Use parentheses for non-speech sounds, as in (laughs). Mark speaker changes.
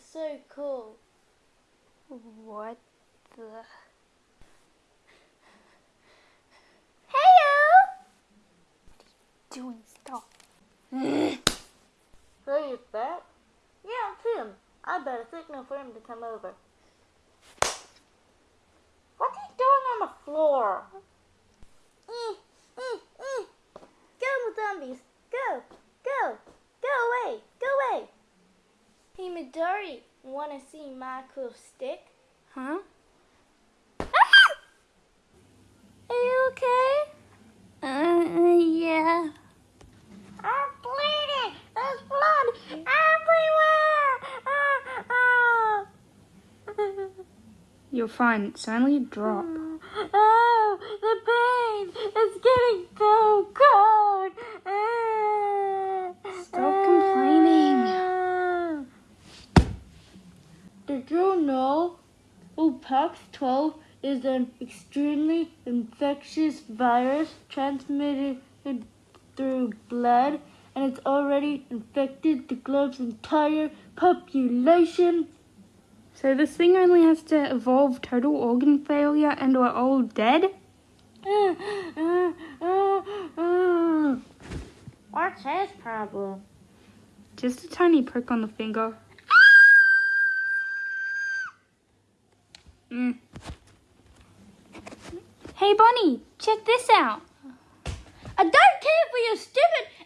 Speaker 1: so cool.
Speaker 2: What the? Heyo! What are you doing stuff. (laughs)
Speaker 1: So back? Yeah, it's him. I better signal for him to come over. What's he doing on the floor? Eh, eh, eh. Go, zombies. Go, go away, go away. Hey, Midori, want to see my cool stick?
Speaker 2: Huh? (laughs)
Speaker 1: Are you okay?
Speaker 2: Uh, yeah.
Speaker 1: I'm bleeding. There's blood everywhere. Ah, ah.
Speaker 2: You're fine. It's only a drop.
Speaker 1: Oh, the pain is getting so cold. Ah.
Speaker 2: Stop complaining.
Speaker 1: Ah. Did you know Upax 12 is an extremely infectious virus transmitted through blood and it's already infected the globe's entire population?
Speaker 2: So this thing only has to evolve total organ failure and we're all dead? (laughs)
Speaker 1: What's his problem?
Speaker 2: Just a tiny prick on the finger. Mm. Hey Bonnie, check this out.
Speaker 1: I don't care for your stupid!